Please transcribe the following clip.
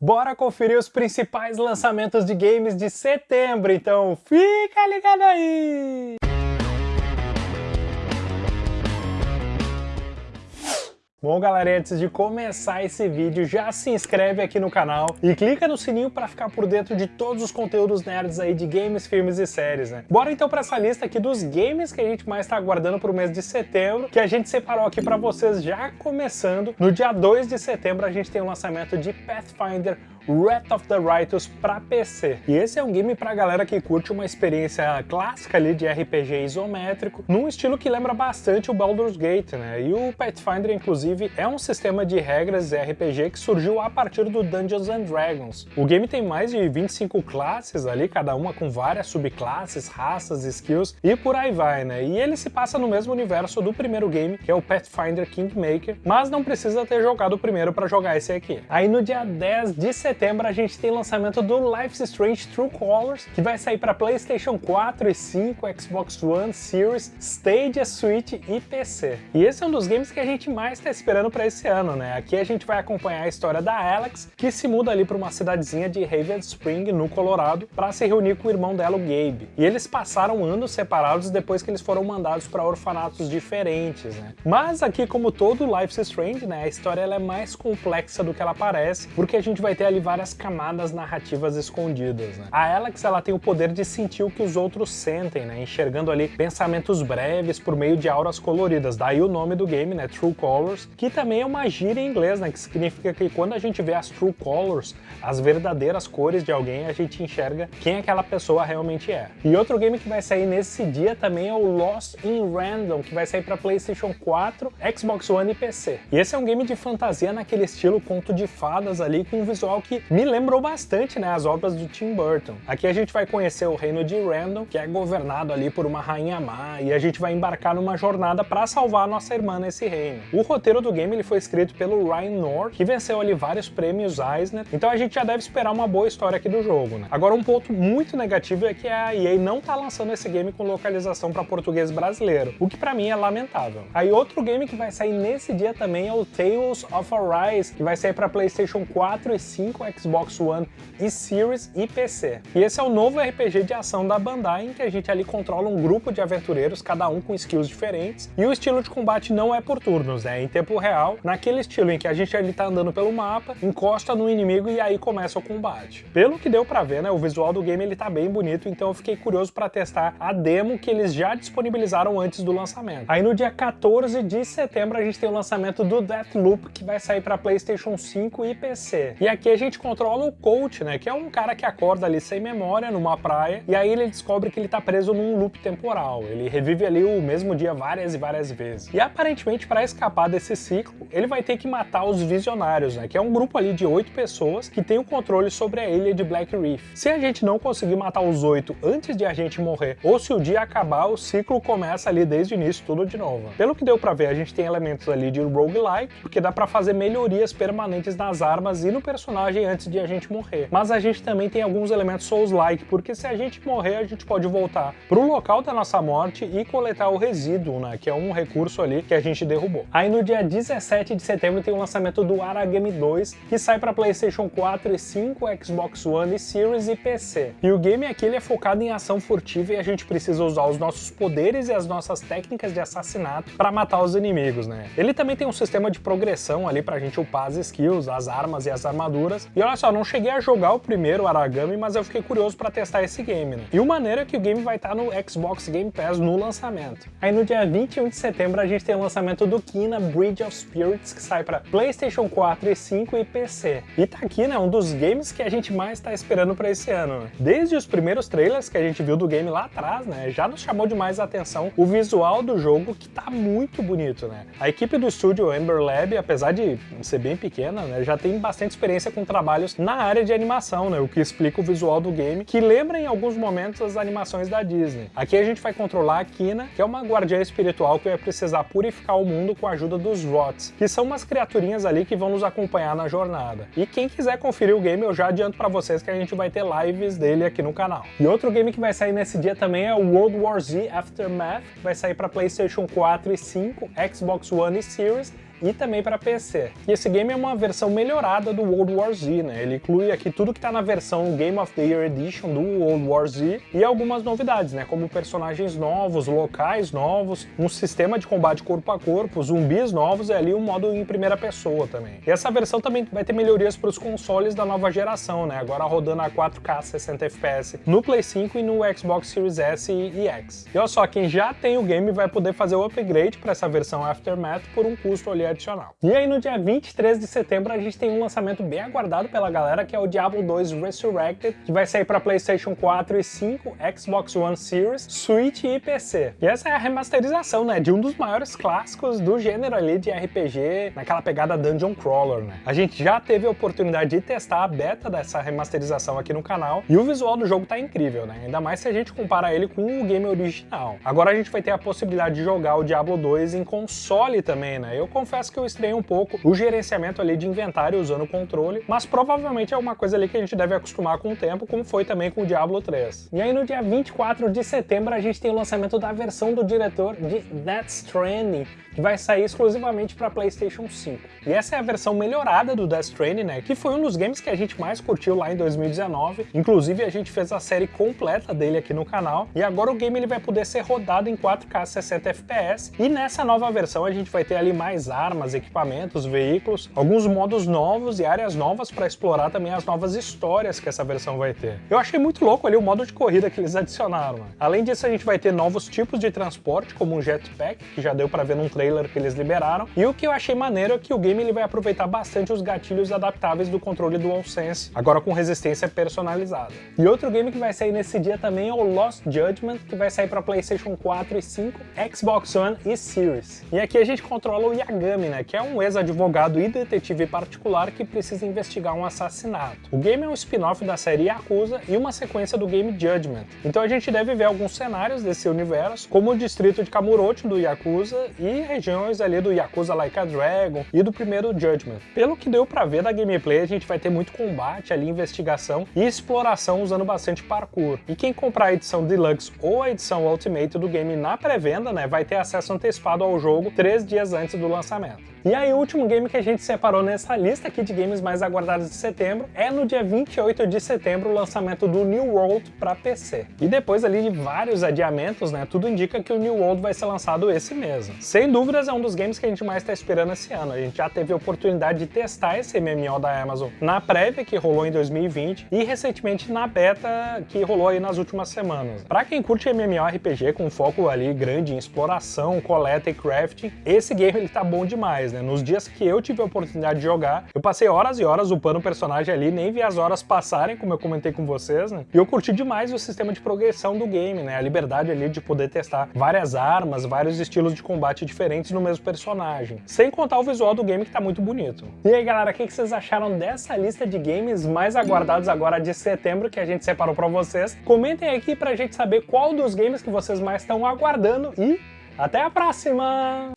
Bora conferir os principais lançamentos de games de setembro, então fica ligado aí! Bom galera, antes de começar esse vídeo, já se inscreve aqui no canal e clica no sininho para ficar por dentro de todos os conteúdos nerds aí de games, filmes e séries, né? Bora então para essa lista aqui dos games que a gente mais está aguardando pro mês de setembro, que a gente separou aqui para vocês já começando. No dia 2 de setembro a gente tem o lançamento de Pathfinder Wrath of the Righteous para PC. E esse é um game pra galera que curte uma experiência clássica ali de RPG isométrico, num estilo que lembra bastante o Baldur's Gate, né? E o Pathfinder, inclusive, é um sistema de regras RPG que surgiu a partir do Dungeons and Dragons. O game tem mais de 25 classes ali, cada uma com várias subclasses, raças, skills e por aí vai, né? E ele se passa no mesmo universo do primeiro game, que é o Pathfinder Kingmaker, mas não precisa ter jogado o primeiro para jogar esse aqui. Aí no dia 10 de setembro, setembro a gente tem lançamento do Life is Strange True Colors, que vai sair para PlayStation 4 e 5, Xbox One, Series, Stadia, Switch e PC. E esse é um dos games que a gente mais está esperando para esse ano, né? Aqui a gente vai acompanhar a história da Alex, que se muda ali para uma cidadezinha de Raven Spring, no Colorado, para se reunir com o irmão dela, o Gabe. E eles passaram anos separados depois que eles foram mandados para orfanatos diferentes, né? Mas aqui, como todo Life is Strange, né, a história ela é mais complexa do que ela parece, porque a gente vai ter ali várias camadas narrativas escondidas. Né? A Alex ela tem o poder de sentir o que os outros sentem, né? enxergando ali pensamentos breves por meio de auras coloridas. Daí o nome do game, né? True Colors, que também é uma gíria em inglês, né? que significa que quando a gente vê as True Colors, as verdadeiras cores de alguém, a gente enxerga quem aquela pessoa realmente é. E outro game que vai sair nesse dia também é o Lost in Random, que vai sair para PlayStation 4, Xbox One e PC. E esse é um game de fantasia naquele estilo conto de fadas ali, com um visual que me lembrou bastante né, as obras do Tim Burton. Aqui a gente vai conhecer o reino de Random, que é governado ali por uma rainha má, e a gente vai embarcar numa jornada para salvar nossa irmã nesse reino. O roteiro do game ele foi escrito pelo Ryan North, que venceu ali vários prêmios Eisner, então a gente já deve esperar uma boa história aqui do jogo. Né? Agora um ponto muito negativo é que a EA não tá lançando esse game com localização para português brasileiro, o que para mim é lamentável. Aí outro game que vai sair nesse dia também é o Tales of Arise, que vai sair para PlayStation 4 e 5, Xbox One e Series e PC. E esse é o novo RPG de ação da Bandai, em que a gente ali controla um grupo de aventureiros, cada um com skills diferentes, e o estilo de combate não é por turnos, é em tempo real, naquele estilo em que a gente ali tá andando pelo mapa, encosta no inimigo e aí começa o combate. Pelo que deu pra ver, né, o visual do game ele tá bem bonito, então eu fiquei curioso para testar a demo que eles já disponibilizaram antes do lançamento. Aí no dia 14 de setembro a gente tem o lançamento do Deathloop, que vai sair para PlayStation 5 e PC. E aqui a gente controla o coach, né, que é um cara que acorda ali sem memória numa praia, e aí ele descobre que ele tá preso num loop temporal. Ele revive ali o mesmo dia várias e várias vezes. E aparentemente para escapar desse ciclo, ele vai ter que matar os Visionários, né, que é um grupo ali de oito pessoas que tem o controle sobre a ilha de Black Reef. Se a gente não conseguir matar os oito antes de a gente morrer, ou se o dia acabar, o ciclo começa ali desde o início tudo de novo. Pelo que deu pra ver, a gente tem elementos ali de roguelike, porque dá pra fazer melhorias permanentes nas armas e no personagem antes de a gente morrer. Mas a gente também tem alguns elementos Souls-like, porque se a gente morrer, a gente pode voltar pro local da nossa morte e coletar o resíduo, né, que é um recurso ali que a gente derrubou. Aí no dia 17 de setembro tem o lançamento do Aragami 2, que sai para PlayStation 4 e 5, Xbox One e Series e PC. E o game aqui ele é focado em ação furtiva e a gente precisa usar os nossos poderes e as nossas técnicas de assassinato para matar os inimigos, né? Ele também tem um sistema de progressão ali pra gente upar as skills, as armas e as armaduras. E olha só, não cheguei a jogar o primeiro Aragami, mas eu fiquei curioso para testar esse game, né? E o maneiro é que o game vai estar tá no Xbox Game Pass no lançamento. Aí no dia 21 de setembro a gente tem o lançamento do Kina Bridge of Spirits, que sai para PlayStation 4 e 5 e PC. E tá aqui, né, um dos games que a gente mais tá esperando para esse ano. Né? Desde os primeiros trailers que a gente viu do game lá atrás, né, já nos chamou demais a atenção o visual do jogo que tá muito bonito, né? A equipe do estúdio Ember Lab, apesar de ser bem pequena, né, já tem bastante experiência com trabalhos na área de animação, né, o que explica o visual do game, que lembra em alguns momentos as animações da Disney. Aqui a gente vai controlar a Kina, que é uma guardiã espiritual que vai precisar purificar o mundo com a ajuda dos Rots, que são umas criaturinhas ali que vão nos acompanhar na jornada. E quem quiser conferir o game, eu já adianto para vocês que a gente vai ter lives dele aqui no canal. E outro game que vai sair nesse dia também é o World War Z Aftermath, que vai sair para PlayStation 4 e 5, Xbox One e Series, e também para PC. E esse game é uma versão melhorada do World War Z, né? Ele inclui aqui tudo que está na versão Game of the Year Edition do World War Z e algumas novidades, né? Como personagens novos, locais novos, um sistema de combate corpo a corpo, zumbis novos e ali um modo em primeira pessoa também. E essa versão também vai ter melhorias para os consoles da nova geração, né? Agora rodando a 4K 60 FPS no Play 5 e no Xbox Series S e X. E olha só, quem já tem o game vai poder fazer o upgrade para essa versão Aftermath por um custo ali adicional. E aí no dia 23 de setembro a gente tem um lançamento bem aguardado pela galera que é o Diablo 2 Resurrected, que vai sair para PlayStation 4 e 5, Xbox One Series, Switch e PC. E essa é a remasterização, né, de um dos maiores clássicos do gênero ali de RPG, naquela pegada Dungeon Crawler, né. A gente já teve a oportunidade de testar a beta dessa remasterização aqui no canal, e o visual do jogo tá incrível, né, ainda mais se a gente compara ele com o game original. Agora a gente vai ter a possibilidade de jogar o Diablo 2 em console também, né, eu confesso que eu estranhei um pouco o gerenciamento ali de inventário usando o controle, mas provavelmente é uma coisa ali que a gente deve acostumar com o tempo, como foi também com o Diablo 3. E aí no dia 24 de setembro a gente tem o lançamento da versão do diretor de Death Stranding, que vai sair exclusivamente para PlayStation 5. E essa é a versão melhorada do Death Stranding, né, que foi um dos games que a gente mais curtiu lá em 2019. Inclusive a gente fez a série completa dele aqui no canal, e agora o game ele vai poder ser rodado em 4K 60 FPS, e nessa nova versão a gente vai ter ali mais armas, equipamentos, veículos, alguns modos novos e áreas novas para explorar também as novas histórias que essa versão vai ter. Eu achei muito louco ali o modo de corrida que eles adicionaram. Né? Além disso, a gente vai ter novos tipos de transporte, como um jetpack, que já deu para ver num trailer que eles liberaram. E o que eu achei maneiro é que o game ele vai aproveitar bastante os gatilhos adaptáveis do controle DualSense, agora com resistência personalizada. E outro game que vai sair nesse dia também é o Lost Judgment, que vai sair para PlayStation 4 e 5, Xbox One e Series. E aqui a gente controla o Yagami, né, que é um ex-advogado e detetive particular que precisa investigar um assassinato. O game é um spin-off da série Yakuza e uma sequência do game Judgment. Então a gente deve ver alguns cenários desse universo, como o distrito de Kamurocho do Yakuza e regiões ali do Yakuza Like a Dragon e do primeiro Judgment. Pelo que deu pra ver da gameplay, a gente vai ter muito combate ali, investigação e exploração usando bastante parkour. E quem comprar a edição Deluxe ou a edição Ultimate do game na pré-venda, né, vai ter acesso antecipado ao jogo três dias antes do lançamento. E aí o último game que a gente separou nessa lista aqui de games mais aguardados de setembro é no dia 28 de setembro o lançamento do New World para PC. E depois ali de vários adiamentos, né, tudo indica que o New World vai ser lançado esse mês. Sem dúvidas é um dos games que a gente mais está esperando esse ano. A gente já teve a oportunidade de testar esse MMO da Amazon na prévia que rolou em 2020 e recentemente na beta que rolou aí nas últimas semanas. Para quem curte MMORPG com foco ali grande em exploração, coleta e crafting, esse game ele tá bom demais né? Nos dias que eu tive a oportunidade de jogar, eu passei horas e horas upando o personagem ali, nem vi as horas passarem, como eu comentei com vocês, né? E eu curti demais o sistema de progressão do game, né? A liberdade ali de poder testar várias armas, vários estilos de combate diferentes no mesmo personagem. Sem contar o visual do game que tá muito bonito. E aí, galera, o que vocês acharam dessa lista de games mais aguardados agora de setembro que a gente separou pra vocês? Comentem aqui pra gente saber qual dos games que vocês mais estão aguardando e até a próxima!